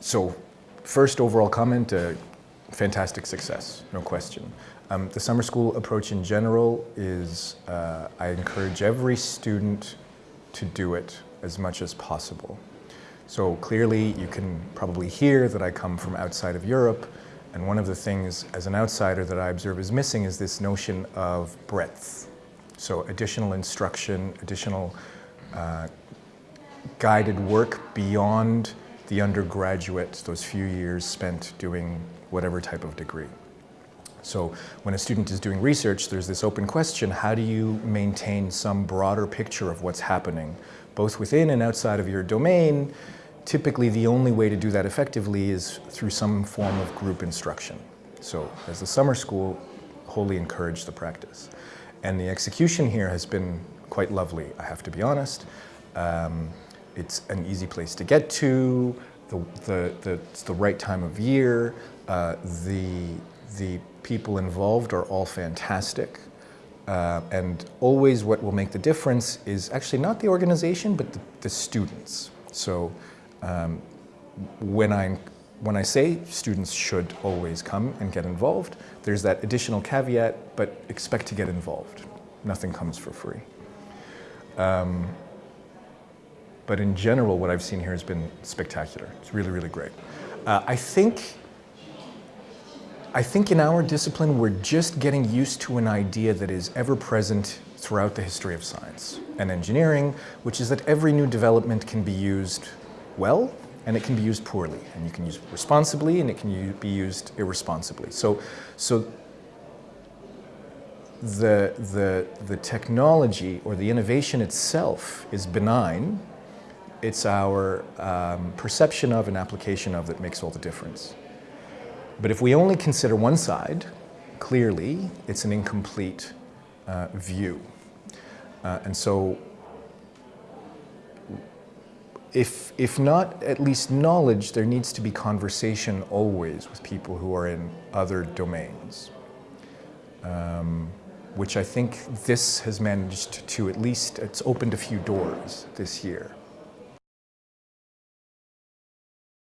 so first overall comment, uh, fantastic success, no question. Um, the summer school approach in general is, uh, I encourage every student to do it as much as possible. So clearly you can probably hear that I come from outside of Europe and one of the things as an outsider that I observe is missing is this notion of breadth. So additional instruction, additional uh, guided work beyond the undergraduate, those few years spent doing whatever type of degree. So when a student is doing research, there's this open question, how do you maintain some broader picture of what's happening, both within and outside of your domain? Typically, the only way to do that effectively is through some form of group instruction. So as the summer school, wholly encourage the practice. And the execution here has been quite lovely, I have to be honest. Um, it's an easy place to get to, the, the, the, it's the right time of year, uh, the, the people involved are all fantastic. Uh, and always what will make the difference is actually not the organization, but the, the students. So um, when, I, when I say students should always come and get involved, there's that additional caveat, but expect to get involved. Nothing comes for free. Um, but in general, what I've seen here has been spectacular. It's really, really great. Uh, I think I think in our discipline, we're just getting used to an idea that is ever present throughout the history of science and engineering, which is that every new development can be used well and it can be used poorly. And you can use it responsibly and it can be used irresponsibly. So, so the, the, the technology or the innovation itself is benign. It's our um, perception of and application of that makes all the difference. But if we only consider one side, clearly it's an incomplete uh, view. Uh, and so if, if not at least knowledge, there needs to be conversation always with people who are in other domains. Um, which I think this has managed to at least, it's opened a few doors this year.